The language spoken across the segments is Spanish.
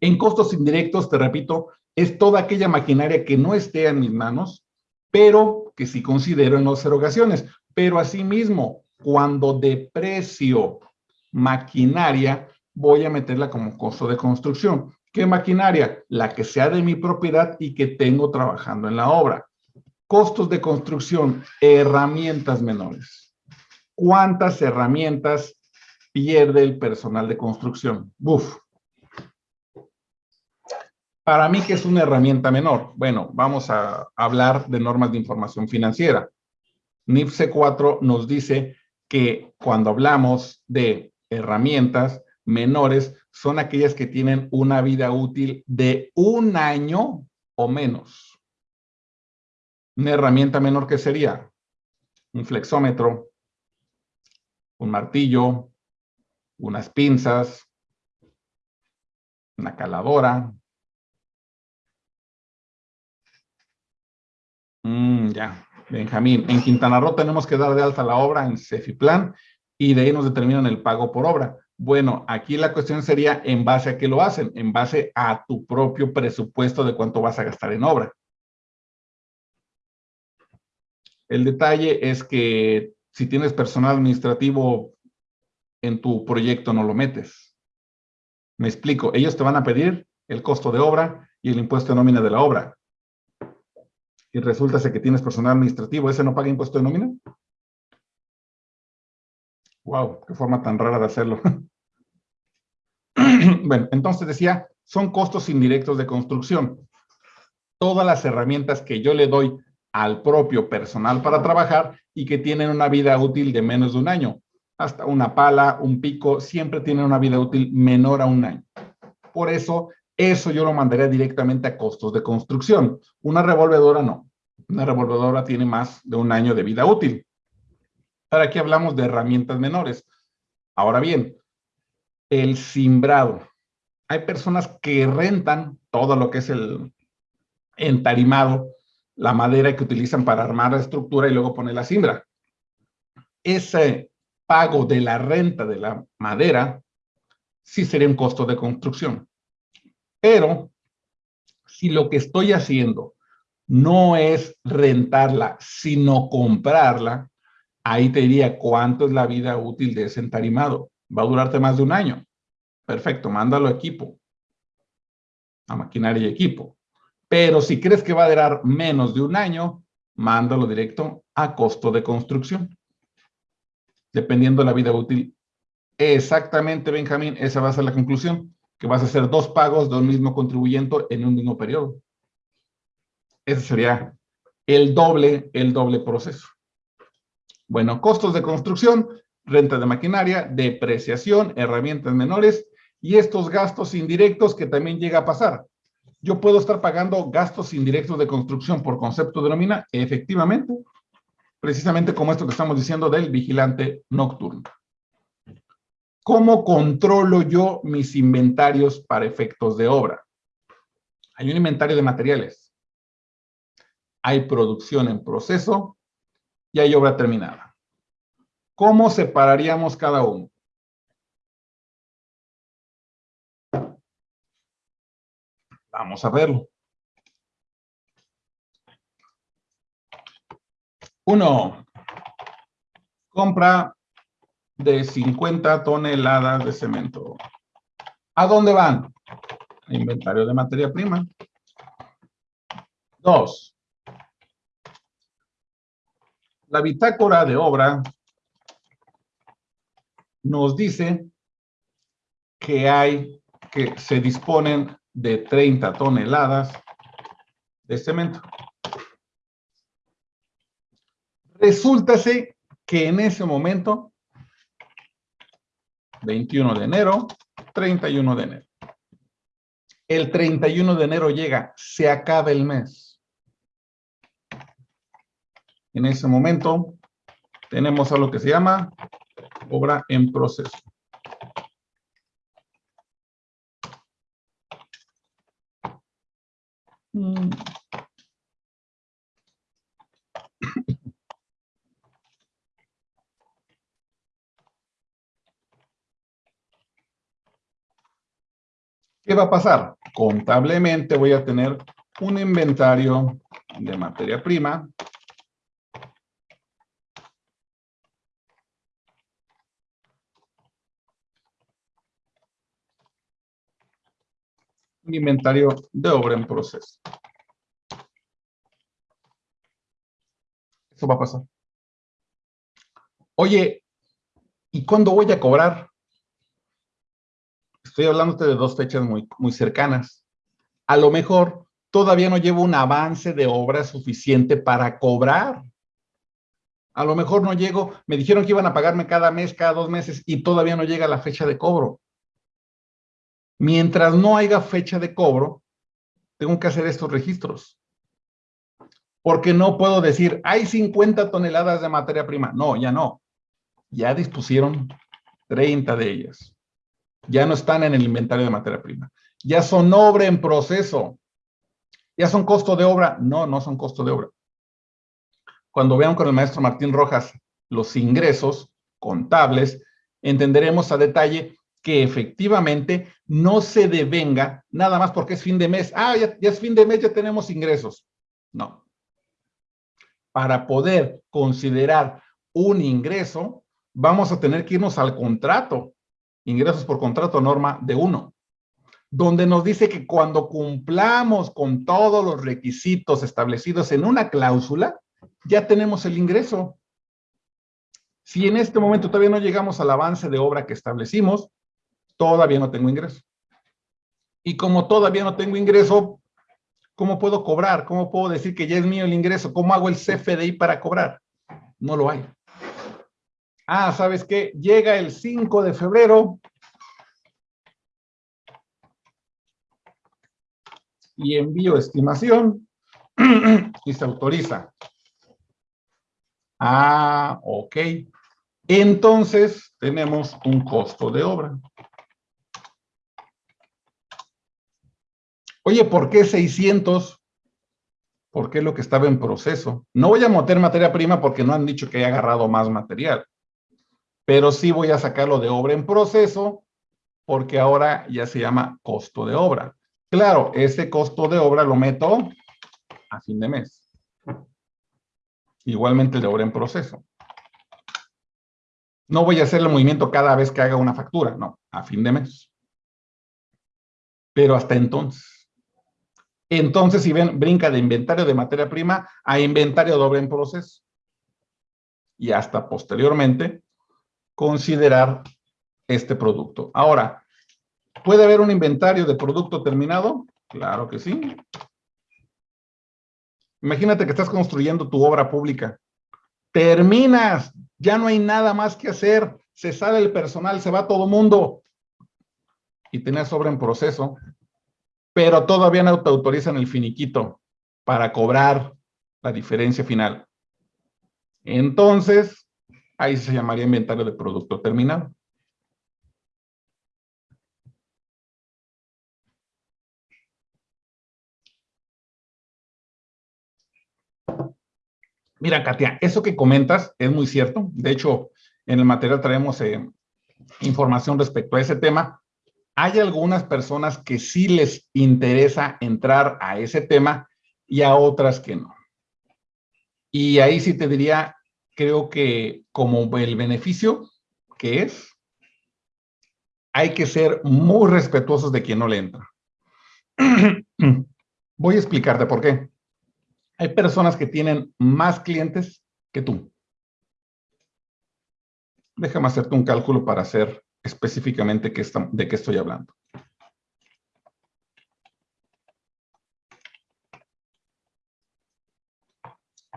En costos indirectos, te repito, es toda aquella maquinaria que no esté en mis manos, pero que sí considero en las erogaciones. Pero asimismo, cuando deprecio maquinaria, voy a meterla como costo de construcción. ¿Qué maquinaria? La que sea de mi propiedad y que tengo trabajando en la obra. Costos de construcción, herramientas menores. ¿Cuántas herramientas pierde el personal de construcción? Uf, para mí, ¿qué es una herramienta menor? Bueno, vamos a hablar de normas de información financiera. NIFC 4 nos dice que cuando hablamos de herramientas menores, son aquellas que tienen una vida útil de un año o menos. Una herramienta menor, ¿qué sería? Un flexómetro, un martillo, unas pinzas, una caladora, ya, Benjamín. En Quintana Roo tenemos que dar de alta la obra en Cefiplan y de ahí nos determinan el pago por obra. Bueno, aquí la cuestión sería en base a qué lo hacen, en base a tu propio presupuesto de cuánto vas a gastar en obra. El detalle es que si tienes personal administrativo en tu proyecto no lo metes. Me explico, ellos te van a pedir el costo de obra y el impuesto de nómina de la obra y resulta que tienes personal administrativo, ¿ese no paga impuesto de nómina? Wow, qué forma tan rara de hacerlo. bueno, entonces decía, son costos indirectos de construcción. Todas las herramientas que yo le doy al propio personal para trabajar y que tienen una vida útil de menos de un año. Hasta una pala, un pico, siempre tienen una vida útil menor a un año. Por eso eso yo lo mandaría directamente a costos de construcción. Una revolvedora no. Una revolvedora tiene más de un año de vida útil. Para aquí hablamos de herramientas menores. Ahora bien, el simbrado. Hay personas que rentan todo lo que es el entarimado, la madera que utilizan para armar la estructura y luego poner la simbra. Ese pago de la renta de la madera sí sería un costo de construcción. Pero si lo que estoy haciendo no es rentarla, sino comprarla, ahí te diría cuánto es la vida útil de ese entarimado. Va a durarte más de un año. Perfecto, mándalo a equipo. A maquinaria y equipo. Pero si crees que va a durar menos de un año, mándalo directo a costo de construcción. Dependiendo de la vida útil. Exactamente, Benjamín, esa va a ser la conclusión que vas a hacer dos pagos de un mismo contribuyente en un mismo periodo. Ese sería el doble, el doble proceso. Bueno, costos de construcción, renta de maquinaria, depreciación, herramientas menores y estos gastos indirectos que también llega a pasar. Yo puedo estar pagando gastos indirectos de construcción por concepto de nómina, efectivamente, precisamente como esto que estamos diciendo del vigilante nocturno. ¿Cómo controlo yo mis inventarios para efectos de obra? Hay un inventario de materiales. Hay producción en proceso y hay obra terminada. ¿Cómo separaríamos cada uno? Vamos a verlo. Uno, compra de 50 toneladas de cemento. ¿A dónde van? Inventario de materia prima. Dos. La bitácora de obra nos dice que hay, que se disponen de 30 toneladas de cemento. Resulta que en ese momento 21 de enero, 31 de enero. El 31 de enero llega, se acaba el mes. En ese momento tenemos a lo que se llama obra en proceso. Mm. ¿Qué va a pasar? Contablemente voy a tener un inventario de materia prima un inventario de obra en proceso. Eso va a pasar. Oye, ¿y cuándo voy a cobrar? Estoy hablándote de dos fechas muy, muy cercanas. A lo mejor todavía no llevo un avance de obra suficiente para cobrar. A lo mejor no llego, me dijeron que iban a pagarme cada mes, cada dos meses, y todavía no llega la fecha de cobro. Mientras no haya fecha de cobro, tengo que hacer estos registros. Porque no puedo decir, hay 50 toneladas de materia prima. No, ya no. Ya dispusieron 30 de ellas. Ya no están en el inventario de materia prima. Ya son obra en proceso. ¿Ya son costo de obra? No, no son costo de obra. Cuando vean con el maestro Martín Rojas los ingresos contables, entenderemos a detalle que efectivamente no se devenga nada más porque es fin de mes. Ah, ya, es fin de mes, ya tenemos ingresos. No. Para poder considerar un ingreso, vamos a tener que irnos al contrato, ingresos por contrato norma de uno, donde nos dice que cuando cumplamos con todos los requisitos establecidos en una cláusula, ya tenemos el ingreso. Si en este momento todavía no llegamos al avance de obra que establecimos, todavía no tengo ingreso. Y como todavía no tengo ingreso, ¿cómo puedo cobrar? ¿Cómo puedo decir que ya es mío el ingreso? ¿Cómo hago el CFDI para cobrar? No lo hay. Ah, ¿sabes qué? Llega el 5 de febrero y envío estimación y se autoriza. Ah, ok. Entonces tenemos un costo de obra. Oye, ¿por qué 600? ¿Por qué lo que estaba en proceso? No voy a meter materia prima porque no han dicho que haya agarrado más material. Pero sí voy a sacarlo de obra en proceso porque ahora ya se llama costo de obra. Claro, ese costo de obra lo meto a fin de mes. Igualmente el de obra en proceso. No voy a hacer el movimiento cada vez que haga una factura, no, a fin de mes. Pero hasta entonces. Entonces, si ven, brinca de inventario de materia prima a inventario doble en proceso. Y hasta posteriormente, considerar este producto. Ahora, ¿puede haber un inventario de producto terminado? Claro que sí. Imagínate que estás construyendo tu obra pública. Terminas, ya no hay nada más que hacer. Se sale el personal, se va todo mundo. Y tenés obra en proceso pero todavía no te autorizan el finiquito para cobrar la diferencia final. Entonces, ahí se llamaría inventario de producto terminado. Mira, Katia, eso que comentas es muy cierto. De hecho, en el material traemos eh, información respecto a ese tema hay algunas personas que sí les interesa entrar a ese tema y a otras que no. Y ahí sí te diría, creo que como el beneficio que es, hay que ser muy respetuosos de quien no le entra. Voy a explicarte por qué. Hay personas que tienen más clientes que tú. Déjame hacerte un cálculo para hacer específicamente de qué estoy hablando.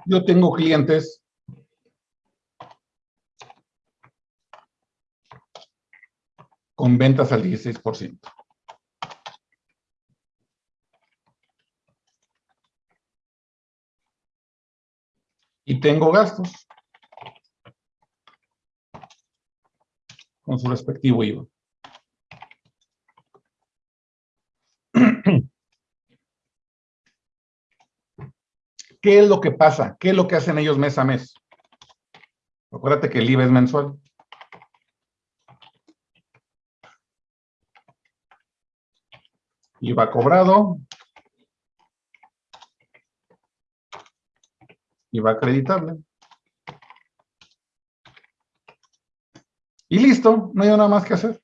Yo tengo clientes con ventas al 16%. Y tengo gastos. con su respectivo IVA. ¿Qué es lo que pasa? ¿Qué es lo que hacen ellos mes a mes? Acuérdate que el IVA es mensual. IVA cobrado. IVA acreditable. Y listo, no hay nada más que hacer.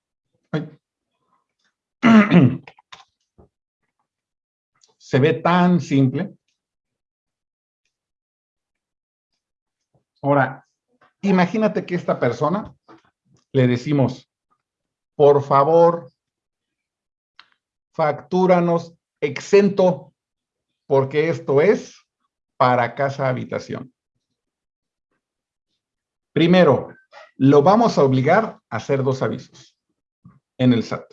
Se ve tan simple. Ahora, imagínate que esta persona le decimos, por favor, factúranos exento, porque esto es para casa habitación. Primero, lo vamos a obligar a hacer dos avisos en el SAT.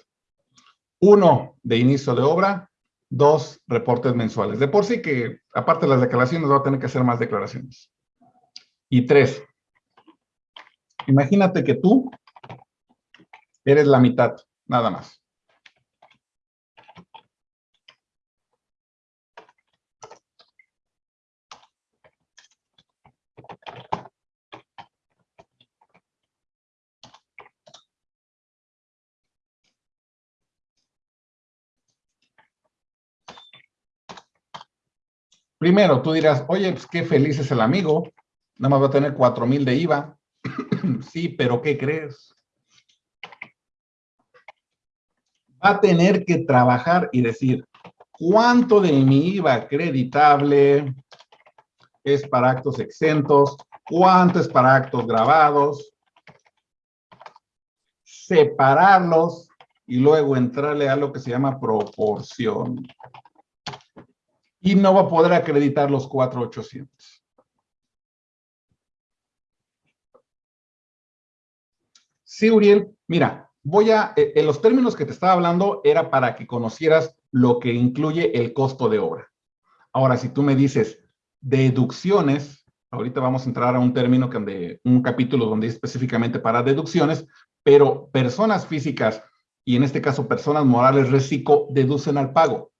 Uno de inicio de obra, dos reportes mensuales. De por sí que, aparte de las declaraciones, va a tener que hacer más declaraciones. Y tres, imagínate que tú eres la mitad, nada más. Primero, tú dirás, oye, pues qué feliz es el amigo, nada más va a tener cuatro mil de IVA. sí, pero ¿qué crees? Va a tener que trabajar y decir, ¿cuánto de mi IVA acreditable es para actos exentos? ¿Cuánto es para actos grabados? Separarlos y luego entrarle a lo que se llama proporción y no va a poder acreditar los 4800. Sí, Uriel, mira, voy a, eh, en los términos que te estaba hablando era para que conocieras lo que incluye el costo de obra. Ahora, si tú me dices deducciones, ahorita vamos a entrar a un término, que de, un capítulo donde es específicamente para deducciones, pero personas físicas, y en este caso personas morales, reciclo, deducen al pago.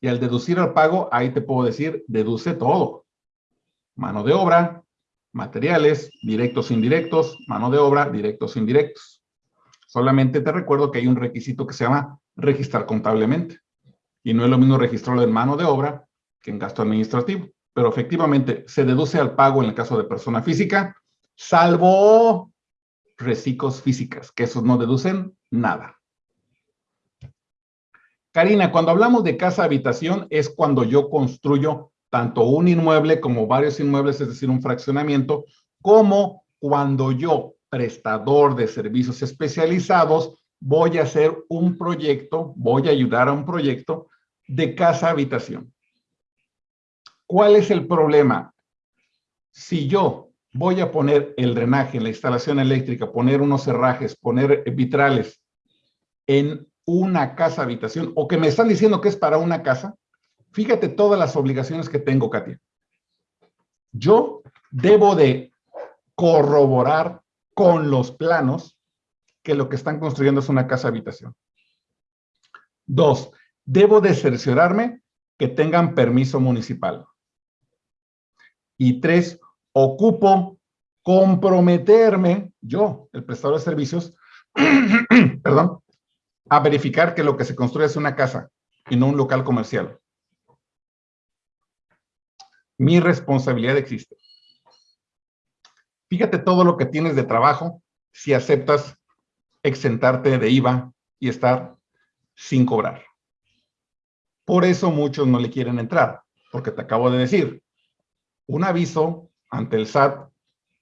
Y al deducir el pago, ahí te puedo decir, deduce todo. Mano de obra, materiales, directos, indirectos, mano de obra, directos, indirectos. Solamente te recuerdo que hay un requisito que se llama registrar contablemente. Y no es lo mismo registrarlo en mano de obra que en gasto administrativo. Pero efectivamente se deduce al pago en el caso de persona física, salvo reciclos físicas, que esos no deducen nada. Karina, cuando hablamos de casa habitación es cuando yo construyo tanto un inmueble como varios inmuebles, es decir, un fraccionamiento, como cuando yo, prestador de servicios especializados, voy a hacer un proyecto, voy a ayudar a un proyecto de casa habitación. ¿Cuál es el problema? Si yo voy a poner el drenaje, la instalación eléctrica, poner unos cerrajes, poner vitrales en una casa habitación o que me están diciendo que es para una casa, fíjate todas las obligaciones que tengo, Katia. Yo debo de corroborar con los planos que lo que están construyendo es una casa habitación. Dos, debo de cerciorarme que tengan permiso municipal. Y tres, ocupo comprometerme, yo, el prestador de servicios, perdón, a verificar que lo que se construye es una casa y no un local comercial. Mi responsabilidad existe. Fíjate todo lo que tienes de trabajo si aceptas exentarte de IVA y estar sin cobrar. Por eso muchos no le quieren entrar, porque te acabo de decir, un aviso ante el SAT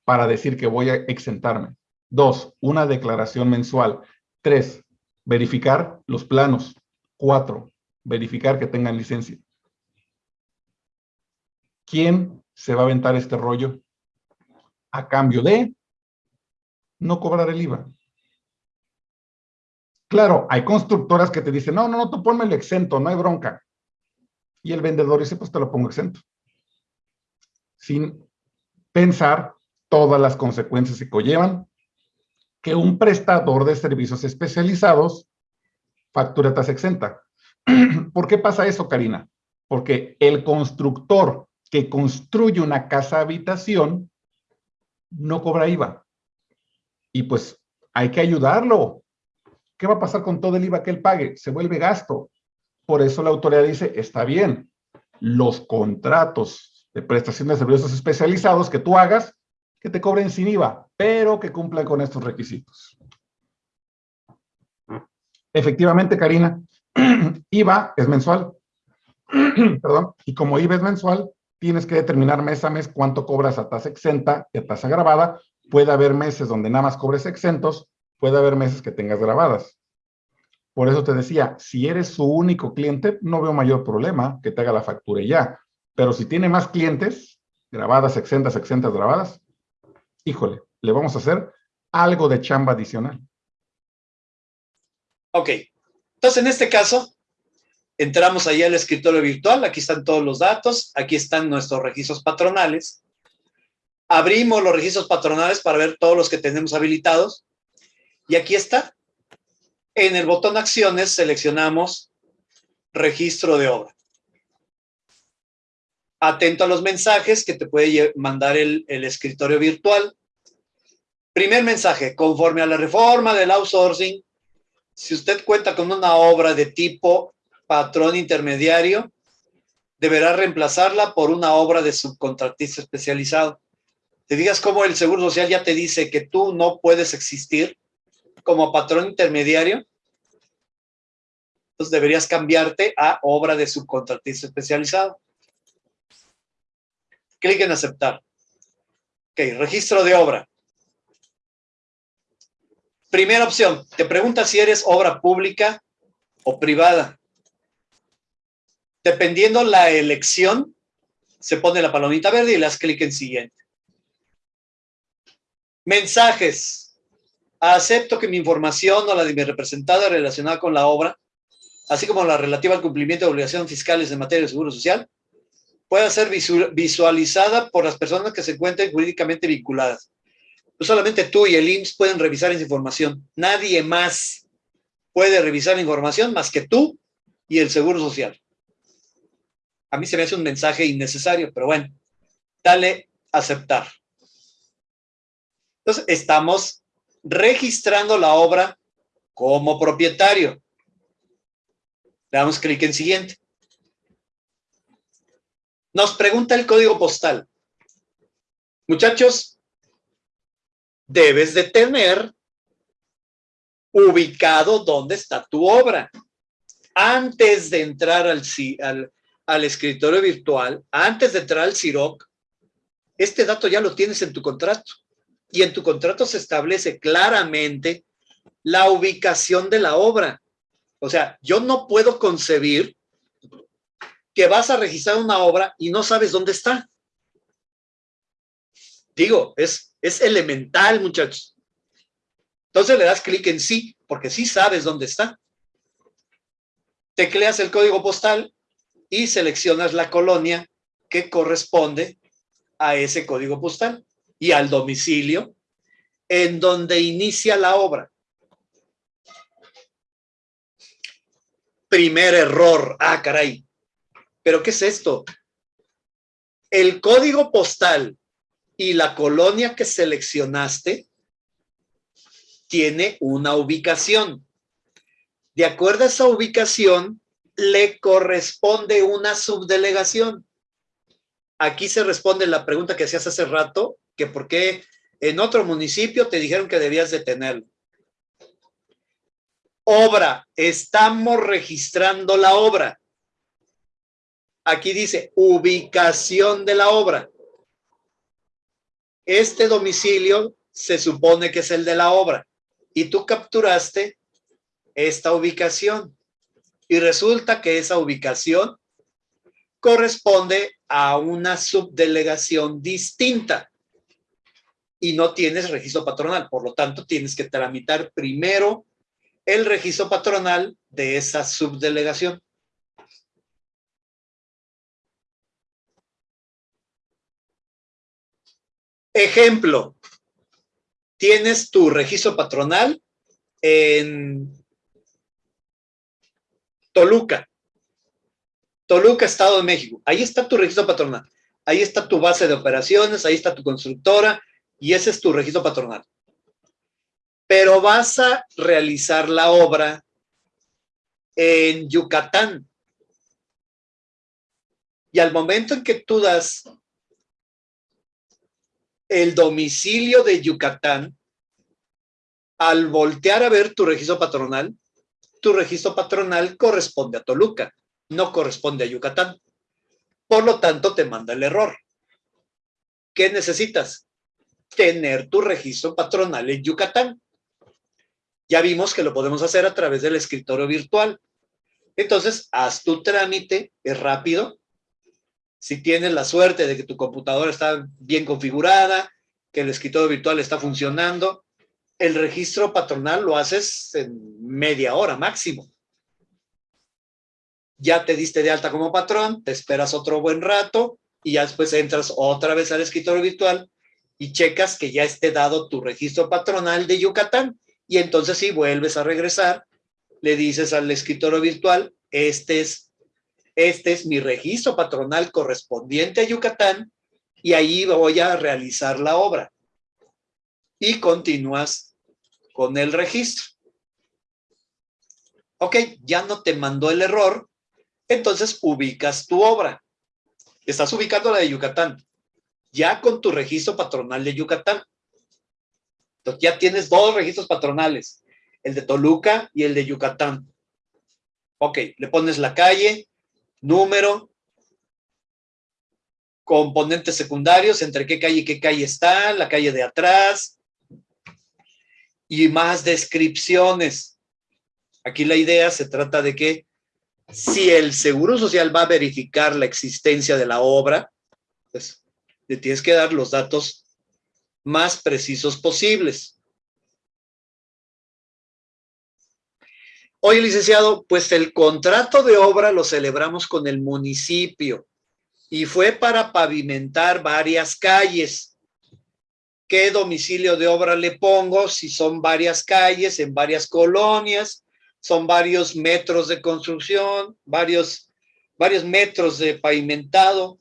para decir que voy a exentarme. Dos, una declaración mensual. Tres, Verificar los planos. Cuatro, verificar que tengan licencia. ¿Quién se va a aventar este rollo a cambio de no cobrar el IVA? Claro, hay constructoras que te dicen, no, no, no, tú ponme el exento, no hay bronca. Y el vendedor dice, pues te lo pongo exento. Sin pensar todas las consecuencias que conllevan que un prestador de servicios especializados factura tasa exenta. ¿Por qué pasa eso, Karina? Porque el constructor que construye una casa habitación no cobra IVA. Y pues hay que ayudarlo. ¿qué va a pasar con todo el IVA que él pague? Se vuelve gasto. Por eso la autoridad dice, está bien, los contratos de prestación de servicios especializados que tú hagas, que te cobren sin IVA, pero que cumplan con estos requisitos. Efectivamente, Karina, IVA es mensual. Perdón, y como IVA es mensual, tienes que determinar mes a mes cuánto cobras a tasa exenta y a tasa grabada. Puede haber meses donde nada más cobres exentos, puede haber meses que tengas grabadas. Por eso te decía, si eres su único cliente, no veo mayor problema que te haga la factura y ya. Pero si tiene más clientes, grabadas, exentas, exentas, grabadas, híjole, le vamos a hacer algo de chamba adicional. Ok. Entonces, en este caso, entramos ahí al escritorio virtual. Aquí están todos los datos. Aquí están nuestros registros patronales. Abrimos los registros patronales para ver todos los que tenemos habilitados. Y aquí está. En el botón acciones seleccionamos registro de obra. Atento a los mensajes que te puede mandar el, el escritorio virtual. Primer mensaje, conforme a la reforma del outsourcing, si usted cuenta con una obra de tipo patrón intermediario, deberá reemplazarla por una obra de subcontratista especializado. Te digas cómo el Seguro Social ya te dice que tú no puedes existir como patrón intermediario, entonces deberías cambiarte a obra de subcontratista especializado. Clic en aceptar. Ok, registro de obra. Primera opción, te pregunta si eres obra pública o privada. Dependiendo la elección, se pone la palomita verde y le das clic en siguiente. Mensajes. Acepto que mi información o la de mi representada relacionada con la obra, así como la relativa al cumplimiento de obligaciones fiscales en materia de seguro social, pueda ser visualizada por las personas que se encuentren jurídicamente vinculadas solamente tú y el IMSS pueden revisar esa información. Nadie más puede revisar la información más que tú y el Seguro Social. A mí se me hace un mensaje innecesario, pero bueno, dale aceptar. Entonces, estamos registrando la obra como propietario. Le damos clic en siguiente. Nos pregunta el código postal. Muchachos, debes de tener ubicado dónde está tu obra. Antes de entrar al, al, al escritorio virtual, antes de entrar al CIROC, este dato ya lo tienes en tu contrato. Y en tu contrato se establece claramente la ubicación de la obra. O sea, yo no puedo concebir que vas a registrar una obra y no sabes dónde está. Digo, es es elemental, muchachos. Entonces le das clic en sí, porque sí sabes dónde está. Tecleas el código postal y seleccionas la colonia que corresponde a ese código postal y al domicilio en donde inicia la obra. Primer error. Ah, caray. ¿Pero qué es esto? El código postal y la colonia que seleccionaste tiene una ubicación. De acuerdo a esa ubicación, le corresponde una subdelegación. Aquí se responde la pregunta que hacías hace rato, que por qué en otro municipio te dijeron que debías de tenerlo. Obra, estamos registrando la obra. Aquí dice ubicación de la obra. Este domicilio se supone que es el de la obra y tú capturaste esta ubicación y resulta que esa ubicación corresponde a una subdelegación distinta y no tienes registro patronal. Por lo tanto, tienes que tramitar primero el registro patronal de esa subdelegación. Ejemplo, tienes tu registro patronal en Toluca. Toluca, Estado de México. Ahí está tu registro patronal. Ahí está tu base de operaciones, ahí está tu constructora y ese es tu registro patronal. pero vas a realizar la obra en Yucatán. Y al momento en que tú das el domicilio de Yucatán, al voltear a ver tu registro patronal, tu registro patronal corresponde a Toluca, no corresponde a Yucatán. Por lo tanto, te manda el error. ¿Qué necesitas? Tener tu registro patronal en Yucatán. Ya vimos que lo podemos hacer a través del escritorio virtual. Entonces, haz tu trámite, es rápido. Si tienes la suerte de que tu computadora está bien configurada, que el escritorio virtual está funcionando, el registro patronal lo haces en media hora máximo. Ya te diste de alta como patrón, te esperas otro buen rato y ya después entras otra vez al escritorio virtual y checas que ya esté dado tu registro patronal de Yucatán. Y entonces si vuelves a regresar, le dices al escritorio virtual, este es, este es mi registro patronal correspondiente a Yucatán y ahí voy a realizar la obra. Y continúas con el registro. Ok, ya no te mandó el error, entonces ubicas tu obra. Estás ubicando la de Yucatán, ya con tu registro patronal de Yucatán. Entonces ya tienes dos registros patronales, el de Toluca y el de Yucatán. Ok, le pones la calle, número, componentes secundarios, entre qué calle y qué calle está, la calle de atrás, y más descripciones. Aquí la idea se trata de que si el Seguro Social va a verificar la existencia de la obra, pues le tienes que dar los datos más precisos posibles. Oye, licenciado, pues el contrato de obra lo celebramos con el municipio y fue para pavimentar varias calles. ¿Qué domicilio de obra le pongo? Si son varias calles en varias colonias, son varios metros de construcción, varios, varios metros de pavimentado.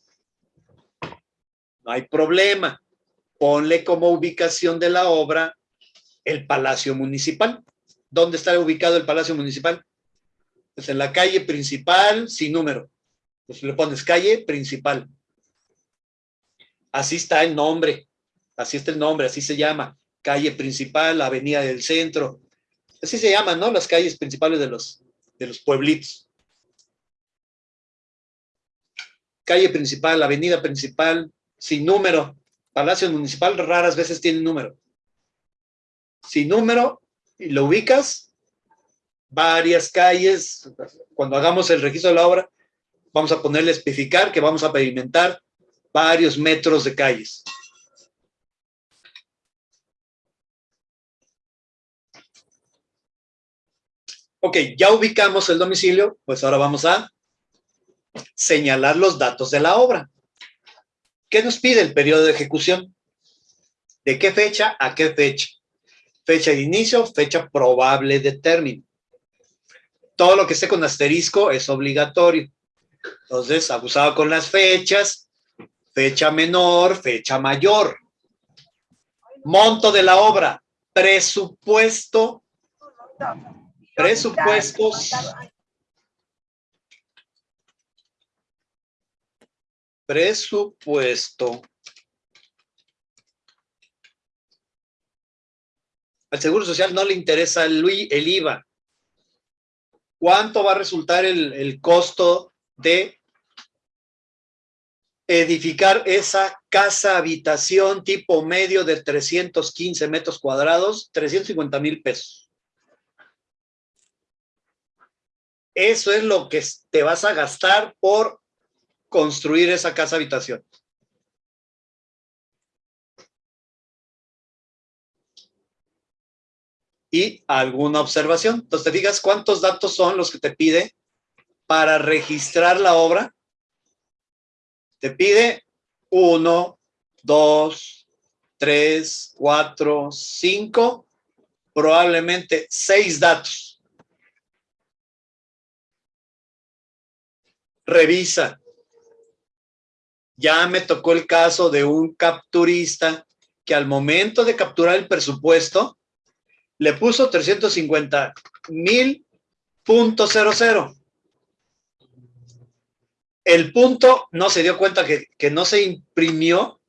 No hay problema. Ponle como ubicación de la obra el Palacio Municipal. ¿Dónde está ubicado el Palacio Municipal? Pues en la calle principal, sin número. Pues le pones calle principal. Así está el nombre. Así está el nombre, así se llama. Calle principal, avenida del centro, Así se llaman, ¿no? Las calles principales de los, de los pueblitos. Calle principal, avenida principal, sin número. Palacio municipal raras veces tiene número. Sin número, lo ubicas, varias calles, cuando hagamos el registro de la obra, vamos a ponerle especificar que vamos a pavimentar varios metros de calles. Ok, ya ubicamos el domicilio, pues ahora vamos a señalar los datos de la obra. ¿Qué nos pide el periodo de ejecución? ¿De qué fecha a qué fecha? Fecha de inicio, fecha probable de término. Todo lo que esté con asterisco es obligatorio. Entonces, abusado con las fechas, fecha menor, fecha mayor. Monto de la obra, presupuesto Presupuestos. Presupuesto. Al Seguro Social no le interesa el, IVA. ¿Cuánto va a resultar el, el costo de edificar esa casa habitación tipo medio de 315 metros cuadrados? 350 mil pesos. Eso es lo que te vas a gastar por construir esa casa habitación. Y alguna observación. Entonces te digas cuántos datos son los que te pide para registrar la obra. Te pide uno, dos, tres, cuatro, cinco, probablemente seis datos. revisa. Ya me tocó el caso de un capturista que al momento de capturar el presupuesto, le puso 350 mil punto cero cero. El punto no se dio cuenta que, que no se imprimió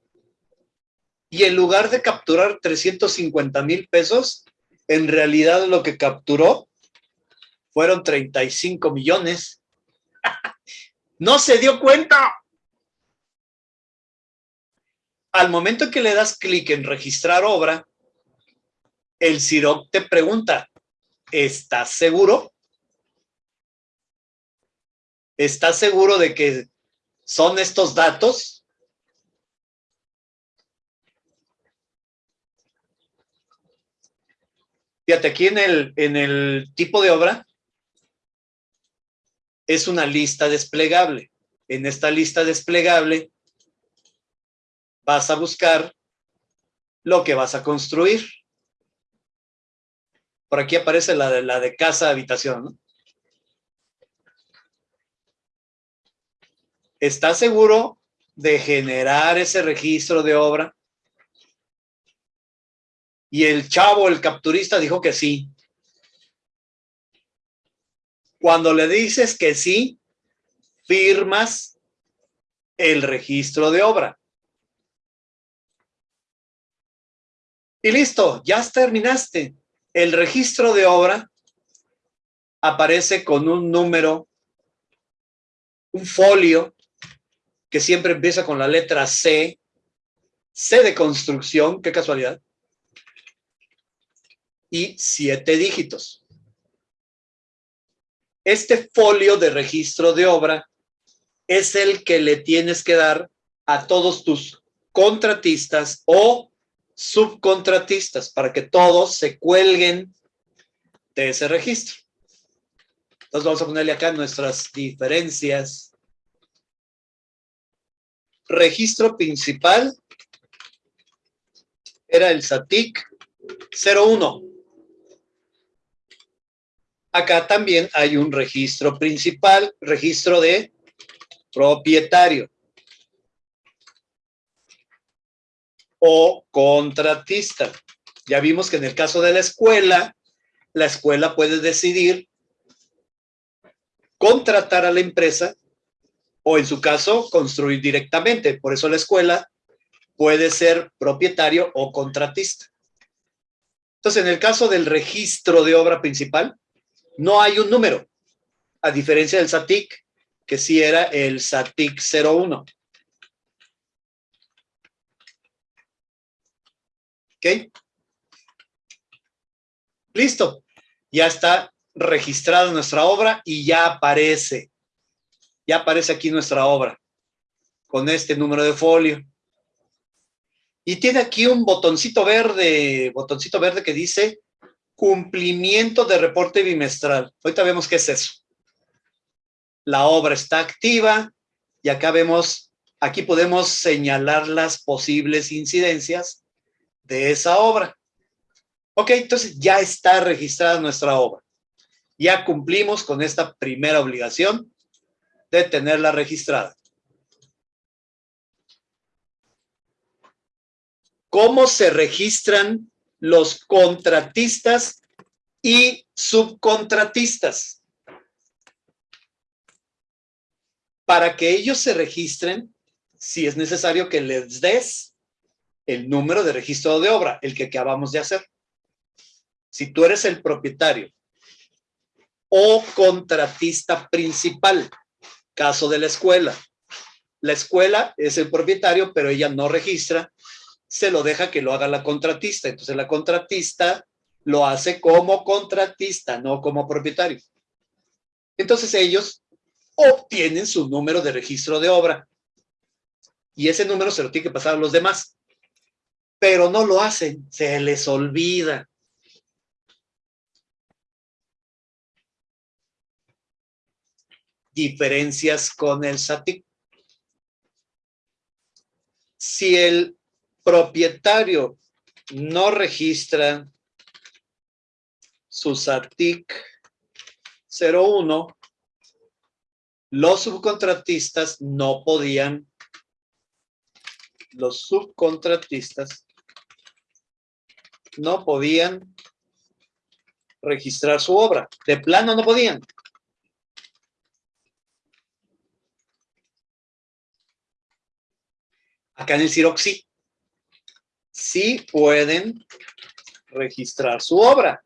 y en lugar de capturar 350 mil pesos, en realidad lo que capturó fueron 35 millones. no se dio cuenta. Al momento en que le das clic en registrar obra, el CIROC te pregunta, ¿estás seguro? ¿Estás seguro de que son estos datos? Fíjate, aquí en el, en el tipo de obra es una lista desplegable. En esta lista desplegable vas a buscar lo que vas a construir. Por aquí aparece la de, la de casa, habitación. ¿Estás seguro de generar ese registro de obra? Y el chavo, el capturista, dijo que sí. Cuando le dices que sí, firmas el registro de obra. Y listo, ya terminaste. El registro de obra aparece con un número, un folio, que siempre empieza con la letra C, C de construcción, qué casualidad, y siete dígitos. Este folio de registro de obra es el que le tienes que dar a todos tus contratistas o subcontratistas para que todos se cuelguen de ese registro. Entonces vamos a ponerle acá nuestras diferencias. Registro principal era el SATIC 01. Acá también hay un registro principal, registro de propietario o contratista. Ya vimos que en el caso de la escuela, la escuela puede decidir contratar a la empresa o en su caso construir directamente. Por eso la escuela puede ser propietario o contratista. Entonces, en el caso del registro de obra principal, no hay un número, a diferencia del SATIC, que sí era el SATIC 01. Listo. Ya está registrada nuestra obra y ya aparece. Ya aparece aquí nuestra obra con este número de folio. Y tiene aquí un botoncito verde, botoncito verde que dice cumplimiento de reporte bimestral. Ahorita vemos qué es eso. La obra está activa y acá vemos, aquí podemos señalar las posibles incidencias de esa obra. Ok, entonces ya está registrada nuestra obra. Ya cumplimos con esta primera obligación de tenerla registrada. ¿Cómo se registran los contratistas y subcontratistas. Para que ellos se registren, si es necesario que les des el número de registro de obra, el que acabamos de hacer. Si tú eres el propietario o contratista principal, caso de la escuela. La escuela es el propietario, pero ella no registra se lo deja que lo haga la contratista. Entonces la contratista lo hace como contratista, no como propietario. Entonces ellos obtienen su número de registro de obra. Y ese número se lo tiene que pasar a los demás. Pero no lo hacen, se les olvida. Diferencias con el SATIC. Si el propietario no registra su SATIC 01, los subcontratistas no podían, los subcontratistas no podían registrar su obra. De plano no podían. Acá en el CIROC sí. Sí pueden registrar su obra.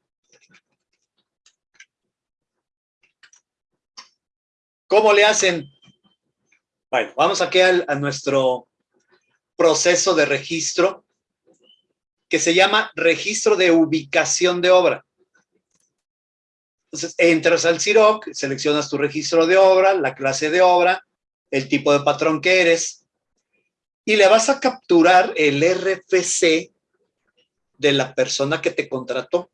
¿Cómo le hacen? Bueno, vamos aquí a nuestro proceso de registro que se llama registro de ubicación de obra. Entonces, entras al CIROC, seleccionas tu registro de obra, la clase de obra, el tipo de patrón que eres, y le vas a capturar el RFC de la persona que te contrató.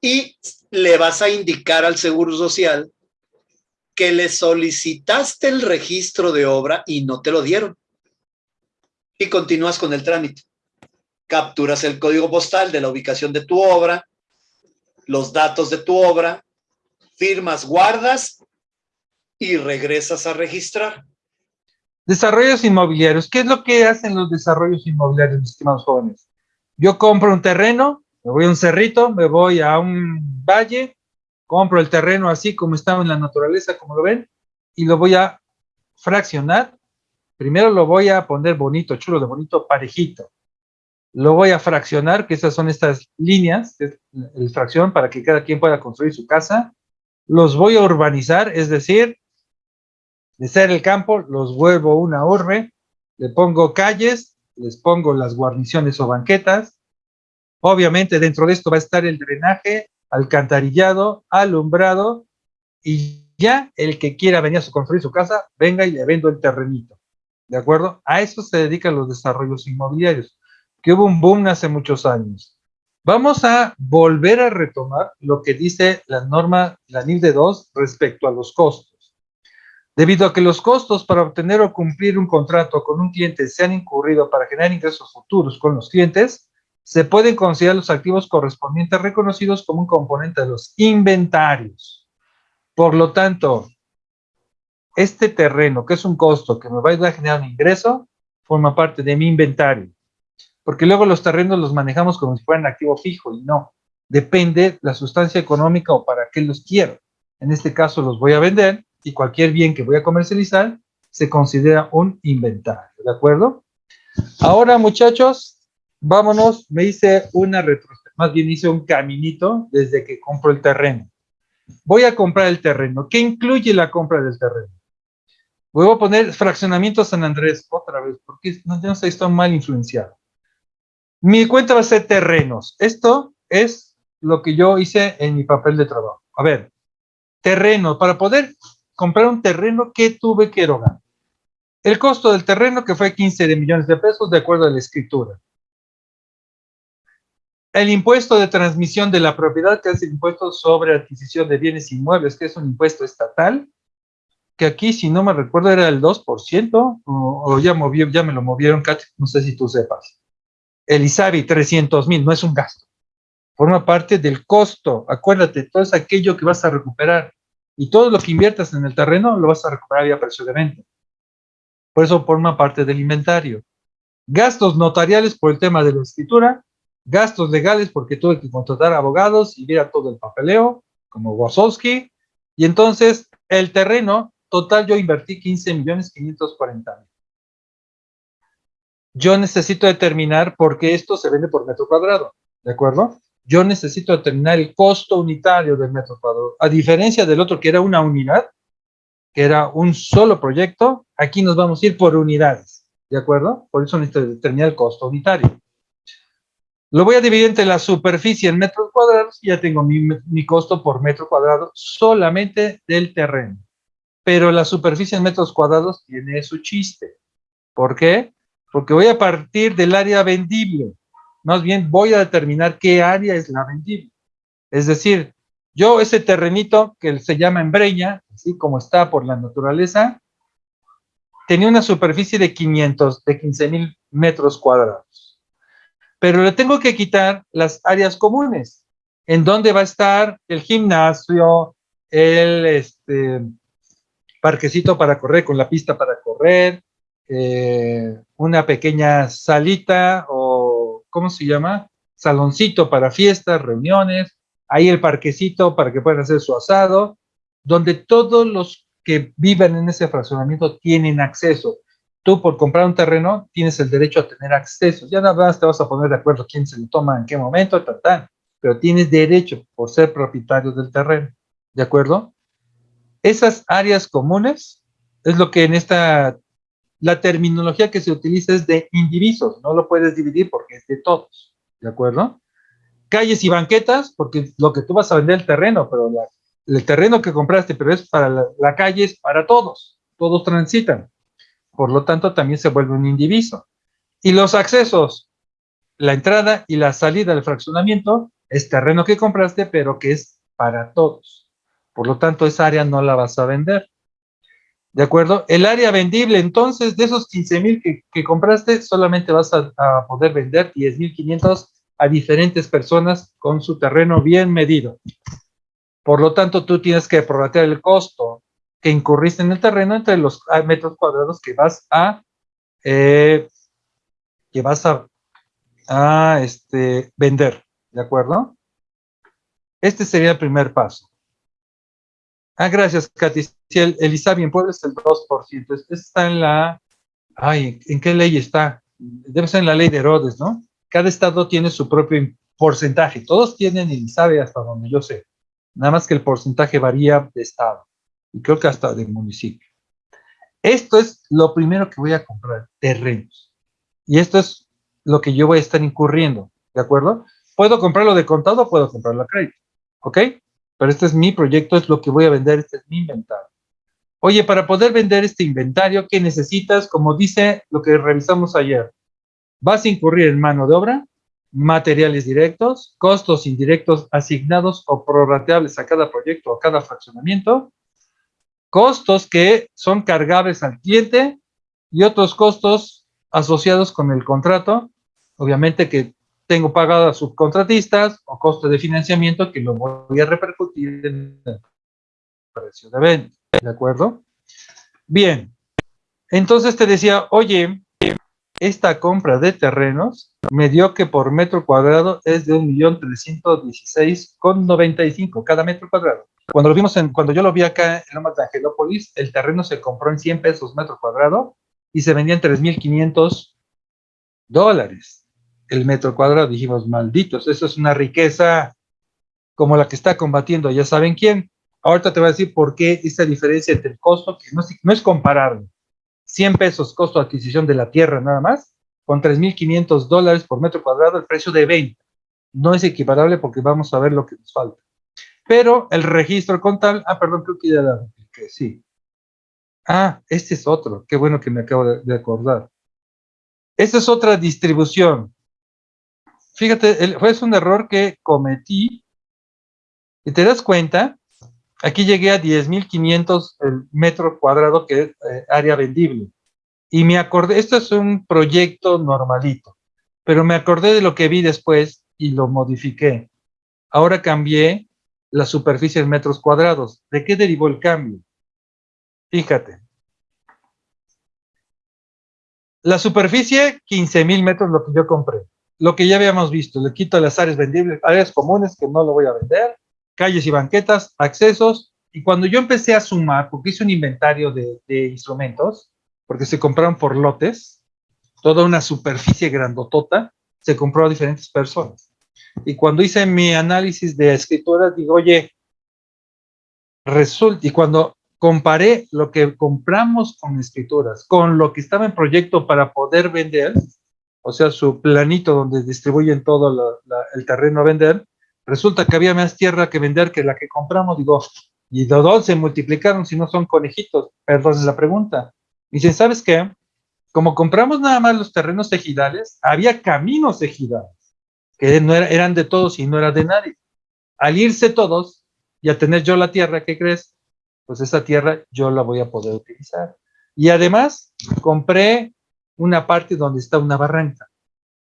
Y le vas a indicar al Seguro Social que le solicitaste el registro de obra y no te lo dieron. Y continúas con el trámite. Capturas el código postal de la ubicación de tu obra, los datos de tu obra, firmas, guardas y regresas a registrar. Desarrollos inmobiliarios. ¿Qué es lo que hacen los desarrollos inmobiliarios, mis estimados jóvenes? Yo compro un terreno, me voy a un cerrito, me voy a un valle, compro el terreno así como estaba en la naturaleza, como lo ven, y lo voy a fraccionar. Primero lo voy a poner bonito, chulo de bonito, parejito. Lo voy a fraccionar, que esas son estas líneas, de fracción, para que cada quien pueda construir su casa. Los voy a urbanizar, es decir, de ser el campo, los vuelvo una urbe, le pongo calles, les pongo las guarniciones o banquetas. Obviamente dentro de esto va a estar el drenaje, alcantarillado, alumbrado, y ya el que quiera venir a construir su casa, venga y le vendo el terrenito. ¿De acuerdo? A eso se dedican los desarrollos inmobiliarios, que hubo un boom hace muchos años. Vamos a volver a retomar lo que dice la norma, la NIF de 2 respecto a los costos. Debido a que los costos para obtener o cumplir un contrato con un cliente se han incurrido para generar ingresos futuros con los clientes, se pueden considerar los activos correspondientes reconocidos como un componente de los inventarios. Por lo tanto, este terreno, que es un costo que me va a generar un ingreso, forma parte de mi inventario. Porque luego los terrenos los manejamos como si fueran activo fijo y no. Depende la sustancia económica o para qué los quiero. En este caso los voy a vender y cualquier bien que voy a comercializar se considera un inventario, ¿de acuerdo? Ahora, muchachos, vámonos, me hice una retrospectiva, más bien hice un caminito desde que compro el terreno. Voy a comprar el terreno. ¿Qué incluye la compra del terreno? Voy a poner fraccionamiento San Andrés otra vez, porque no, no sé, estoy mal influenciado. Mi cuenta va a ser terrenos. Esto es lo que yo hice en mi papel de trabajo. A ver, terreno. Para poder comprar un terreno que tuve que erogar. El costo del terreno que fue 15 de millones de pesos de acuerdo a la escritura. El impuesto de transmisión de la propiedad, que es el impuesto sobre adquisición de bienes inmuebles, que es un impuesto estatal, que aquí, si no me recuerdo, era el 2%, o, ya, movió, ya me lo movieron, no sé si tú sepas. El ISABI, 300 mil, no es un gasto. Forma parte del costo. Acuérdate, todo es aquello que vas a recuperar y todo lo que inviertas en el terreno lo vas a recuperar vía precio de. Por eso forma parte del inventario. Gastos notariales por el tema de la escritura, gastos legales porque tuve que contratar abogados y ver todo el papeleo, como Wazowski, y entonces el terreno, total yo invertí 15 millones 540 mil. Yo necesito determinar por qué esto se vende por metro cuadrado, ¿de acuerdo? yo necesito determinar el costo unitario del metro cuadrado. A diferencia del otro que era una unidad, que era un solo proyecto, aquí nos vamos a ir por unidades, ¿de acuerdo? Por eso necesito determinar el costo unitario. Lo voy a dividir entre la superficie en metros cuadrados y ya tengo mi, costo por metro cuadrado solamente del terreno. Pero la superficie en metros cuadrados tiene su chiste. ¿Por qué? Porque voy a partir del área vendible. Más bien voy a determinar qué área es la vendible. Es decir, yo ese terrenito que se llama embreña, así como está por la naturaleza, tenía una superficie de 500, de 15 mil metros cuadrados. Pero le tengo que quitar las áreas comunes, en donde va a estar el gimnasio, el este, parquecito para correr, con la pista para correr, eh, una pequeña salita o, ¿cómo se llama? Saloncito para fiestas, reuniones, ahí el parquecito para que puedan hacer su asado, donde todos los que viven en ese fraccionamiento tienen acceso. Tú por comprar un terreno tienes el derecho a tener acceso. Ya nada más te vas a poner de acuerdo quién se lo toma, en qué momento, tal, tal. Pero tienes derecho por ser propietario del terreno. ¿De acuerdo? Esas áreas comunes es lo que en esta, la terminología que se utiliza es de indivisos. No lo puedes dividir porque es de todos. ¿De acuerdo? Calles y banquetas, porque lo que tú vas a vender el terreno, pero el terreno que compraste, pero es para la, la calle, es para todos. Todos transitan por lo tanto también se vuelve un indiviso. Y los accesos, la entrada y la salida del fraccionamiento es terreno que compraste, pero que es para todos. Por lo tanto, esa área no la vas a vender. ¿De acuerdo? El área vendible, entonces, de esos 15 mil que, compraste, solamente vas a, poder vender 10.500 a diferentes personas con su terreno bien medido. Por lo tanto, tú tienes que prorratear el costo que incurriste en el terreno entre los ah, metros cuadrados que vas a eh, que vas a, este, vender, ¿de acuerdo? Este sería el primer paso. Ah, gracias, Katy. Si el, el ISABI en Puebla es el 2%, este está en la, ay, ¿en qué ley está? Debe ser en la ley de Herodes, ¿no? Cada estado tiene su propio porcentaje. Todos tienen el ISABI hasta donde yo sé. Nada más que el porcentaje varía de estado y creo que hasta del municipio. Esto es lo primero que voy a comprar, terrenos. Y esto es lo que yo voy a estar incurriendo, ¿de acuerdo? Puedo comprarlo de contado o puedo comprarlo a crédito, ¿ok? Pero este es mi proyecto, es lo que voy a vender, este es mi inventario. Oye, para poder vender este inventario, ¿qué necesitas? Como dice lo que revisamos ayer, vas a incurrir en mano de obra, materiales directos, costos indirectos asignados o prorrateables a cada proyecto o a cada fraccionamiento, costos que son cargables al cliente y otros costos asociados con el contrato, obviamente que tengo pagado a subcontratistas o costo de financiamiento que lo voy a repercutir en el precio de venta, ¿de acuerdo? Bien, entonces te decía, oye, esta compra de terrenos me dio que por metro cuadrado es de 1.316,95 cada metro cuadrado. Cuando lo vimos en, cuando yo lo vi acá en Lomas de Angelópolis, el terreno se compró en 100 pesos metro cuadrado y se vendía en 3.500 dólares el metro cuadrado. Dijimos, malditos, eso es una riqueza como la que está combatiendo, ya saben quién. Ahorita te voy a decir por qué esa diferencia entre el costo, que no, no es comparable. 100 pesos costo de adquisición de la tierra nada más, con 3.500 dólares por metro cuadrado el precio de venta. No es equiparable porque vamos a ver lo que nos falta. Pero el registro contable, ah, perdón, creo que ya la sí. Ah, este es otro, qué bueno que me acabo de, acordar. Esta es otra distribución. Fíjate, fue un error que cometí. Y te das cuenta, aquí llegué a 10.500 el metro cuadrado que es eh, área vendible. Y me acordé, esto es un proyecto normalito, pero me acordé de lo que vi después y lo modifiqué. Ahora cambié la superficie en metros cuadrados. ¿De qué derivó el cambio? Fíjate. La superficie, 15 mil metros, lo que yo compré. Lo que ya habíamos visto, le quito las áreas vendibles, áreas comunes que no lo voy a vender, calles y banquetas, accesos. Y cuando yo empecé a sumar, porque hice un inventario de, de instrumentos, porque se compraron por lotes, toda una superficie grandotota, se compró a diferentes personas. Y cuando hice mi análisis de escritura, digo, oye, resulta, y cuando comparé lo que compramos con escrituras, con lo que estaba en proyecto para poder vender, o sea, su planito donde distribuyen todo el terreno a vender, resulta que había más tierra que vender que la que compramos, digo, y de dónde se multiplicaron si no son conejitos, perdón la pregunta. Dicen, ¿sabes qué? Como compramos nada más los terrenos ejidales, había caminos ejidales no eran de todos y no era de nadie. Al irse todos y a tener yo la tierra, ¿qué crees? Pues esa tierra yo la voy a poder utilizar. Y además compré una parte donde está una barranca.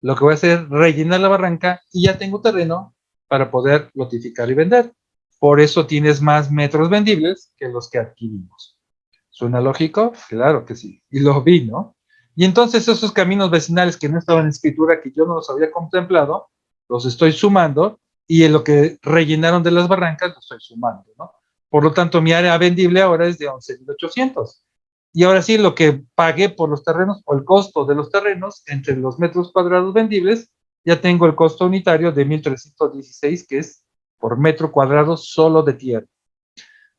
Lo que voy a hacer es rellenar la barranca y ya tengo terreno para poder lotificar y vender. Por eso tienes más metros vendibles que los que adquirimos. ¿Suena lógico? Claro que sí. Y lo vi, ¿no? Y entonces esos caminos vecinales que no estaban en escritura, que yo no los había contemplado, los estoy sumando y en lo que rellenaron de las barrancas lo estoy sumando, ¿no? Por lo tanto, mi área vendible ahora es de 11.800. Y ahora sí, lo que pagué por los terrenos o el costo de los terrenos entre los metros cuadrados vendibles, ya tengo el costo unitario de 1.316, que es por metro cuadrado solo de tierra.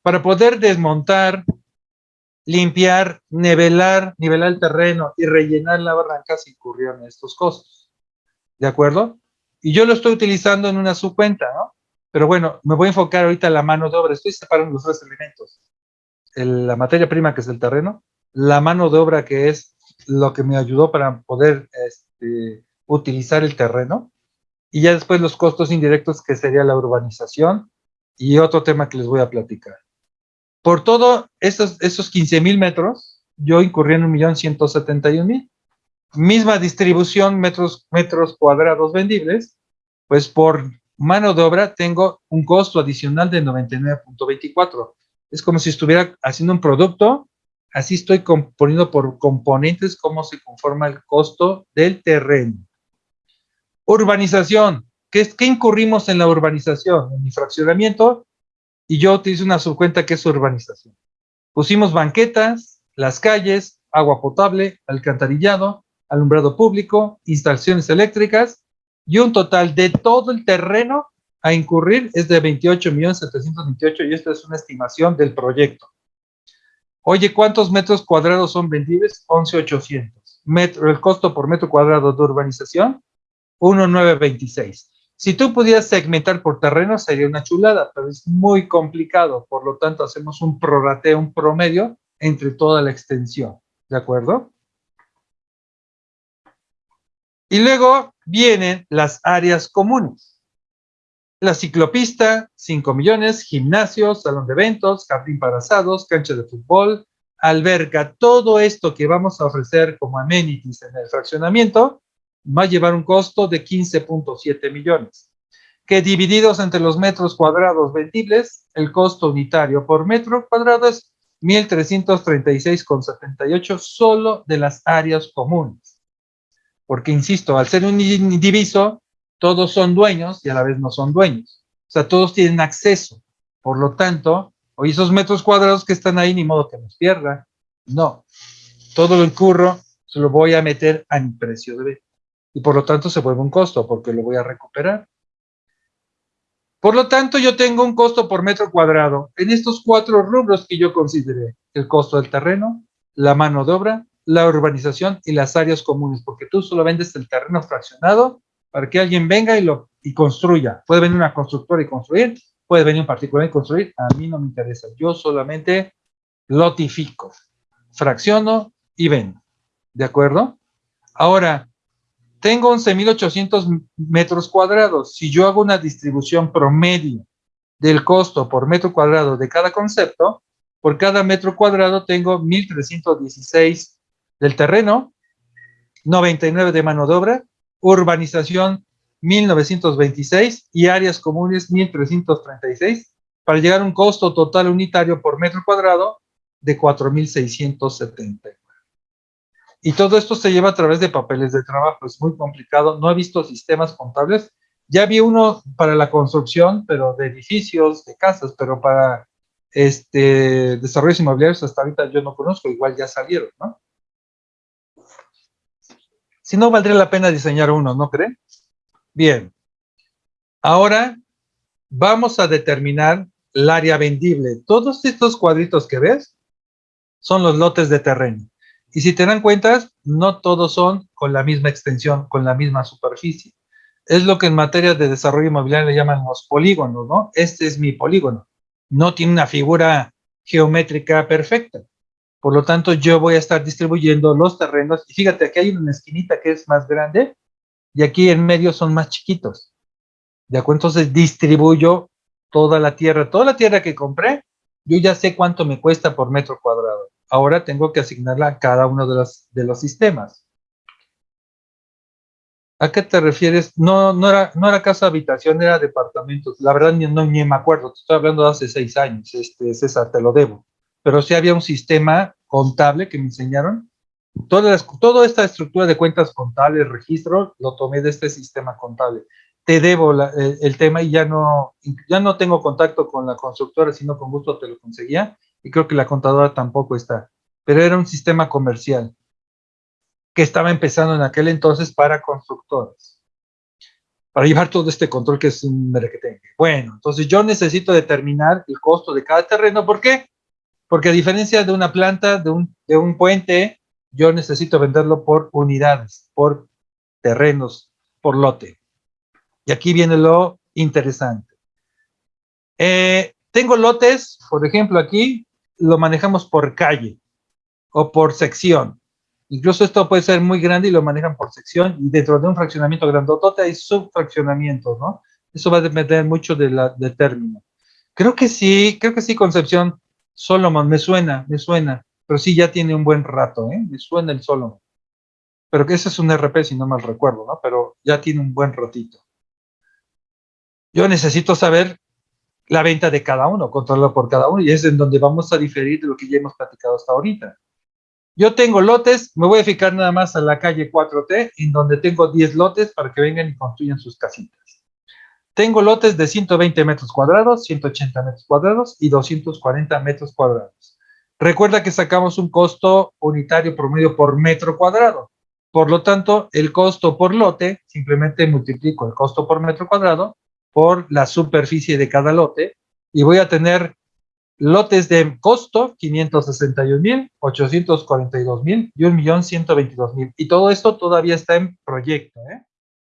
Para poder desmontar, limpiar, nivelar, nivelar el terreno y rellenar la barranca se incurrieron estos costos. ¿De acuerdo? Y yo lo estoy utilizando en una subcuenta, ¿no? Pero bueno, me voy a enfocar ahorita en la mano de obra. Estoy separando los tres elementos. la materia prima, que es el terreno, la mano de obra, que es lo que me ayudó para poder este, utilizar el terreno, y ya después los costos indirectos, que sería la urbanización, y otro tema que les voy a platicar. Por todo esos, esos 15 mil metros, yo incurrí en 1.171.000. Misma distribución, metros, metros cuadrados vendibles, pues por mano de obra tengo un costo adicional de 99.24. Es como si estuviera haciendo un producto, así estoy componiendo por componentes cómo se conforma el costo del terreno. Urbanización. ¿Qué, ¿Qué incurrimos en la urbanización? En mi fraccionamiento, y yo utilizo una subcuenta que es urbanización. Pusimos banquetas, las calles, agua potable, alcantarillado, alumbrado público, instalaciones eléctricas y un total de todo el terreno a incurrir es de 28.728 y esta es una estimación del proyecto. Oye, ¿cuántos metros cuadrados son vendibles? 11.800. El costo por metro cuadrado de urbanización, 1.926. Si tú pudieras segmentar por terreno sería una chulada, pero es muy complicado, por lo tanto hacemos un prorrateo, un promedio entre toda la extensión, ¿de acuerdo? Y luego vienen las áreas comunes. La ciclopista, 5 millones, gimnasio, salón de eventos, jardín para asados, cancha de fútbol, alberca, todo esto que vamos a ofrecer como amenities en el fraccionamiento va a llevar un costo de 15.7 millones, que divididos entre los metros cuadrados vendibles, el costo unitario por metro cuadrado es 1.336,78 solo de las áreas comunes porque insisto, al ser un indiviso, todos son dueños y a la vez no son dueños. O sea, todos tienen acceso. Por lo tanto, hoy esos metros cuadrados que están ahí, ni modo que los pierda. No. Todo lo incurro, se lo voy a meter a mi precio de venta. Y por lo tanto se vuelve un costo, porque lo voy a recuperar. Por lo tanto, yo tengo un costo por metro cuadrado en estos cuatro rubros que yo consideré. El costo del terreno, la mano de obra, la urbanización y las áreas comunes, porque tú solo vendes el terreno fraccionado para que alguien venga y lo y construya. Puede venir una constructora y construir, puede venir un particular y construir, a mí no me interesa. Yo solamente lotifico, fracciono y vendo. ¿De acuerdo? Ahora, tengo 11.800 metros cuadrados. Si yo hago una distribución promedio del costo por metro cuadrado de cada concepto, por cada metro cuadrado tengo 1.316 del terreno, 99 de mano de obra, urbanización 1926 y áreas comunes 1336 para llegar a un costo total unitario por metro cuadrado de 4670. Y todo esto se lleva a través de papeles de trabajo, es muy complicado, no he visto sistemas contables, ya vi uno para la construcción, pero de edificios, de casas, pero para este desarrollos inmobiliarios hasta ahorita yo no conozco, igual ya salieron, ¿no? Si no, valdría la pena diseñar uno, ¿no cree? Bien. Ahora vamos a determinar el área vendible. Todos estos cuadritos que ves son los lotes de terreno. Y si te dan cuenta, no todos son con la misma extensión, con la misma superficie. Es lo que en materia de desarrollo inmobiliario le llaman los polígonos, ¿no? Este es mi polígono. No tiene una figura geométrica perfecta. Por lo tanto, yo voy a estar distribuyendo los terrenos. Y fíjate, aquí hay una esquinita que es más grande y aquí en medio son más chiquitos. ¿De acuerdo? Entonces distribuyo toda la tierra. Toda la tierra que compré, yo ya sé cuánto me cuesta por metro cuadrado. Ahora tengo que asignarla a cada uno de los, de los sistemas. ¿A qué te refieres? No, no, era, no era casa habitación, era departamentos. La verdad ni, ni me acuerdo. Te estoy hablando de hace seis años. Este, César, te lo debo pero sí había un sistema contable que me enseñaron Toda, toda esta estructura de cuentas contables, registro, lo tomé de este sistema contable. Te debo el, el, tema y ya no, ya no tengo contacto con la constructora, sino con gusto te lo conseguía. Y creo que la contadora tampoco está. Pero era un sistema comercial que estaba empezando en aquel entonces para constructores. Para llevar todo este control que es un merequetengue. Bueno, entonces yo necesito determinar el costo de cada terreno. ¿Por qué? Porque a diferencia de una planta, de un, de un puente, yo necesito venderlo por unidades, por terrenos, por lote. Y aquí viene lo interesante. Eh, tengo lotes, por ejemplo, aquí lo manejamos por calle o por sección. Incluso esto puede ser muy grande y lo manejan por sección y dentro de un fraccionamiento grandotote hay subfraccionamientos, ¿no? Eso va a depender mucho del término. Creo que sí, creo que sí, Concepción Solomon, me suena, me suena pero sí ya tiene un buen rato, ¿eh? Me suena el solo. Pero que ese es un RP, si no mal recuerdo, ¿no? Pero ya tiene un buen ratito. Yo necesito saber la venta de cada uno, controlarlo por cada uno, y es en donde vamos a diferir de lo que ya hemos platicado hasta ahorita. Yo tengo lotes, me voy a fijar nada más a la calle 4T, en donde tengo 10 lotes para que vengan y construyan sus casitas. Tengo lotes de 120 metros cuadrados, 180 metros cuadrados y 240 metros cuadrados. Recuerda que sacamos un costo unitario promedio por metro cuadrado. Por lo tanto, el costo por lote, simplemente multiplico el costo por metro cuadrado por la superficie de cada lote y voy a tener lotes de costo 561 mil, 842 mil y 1 millón 122 mil. Y todo esto todavía está en proyecto. ¿eh?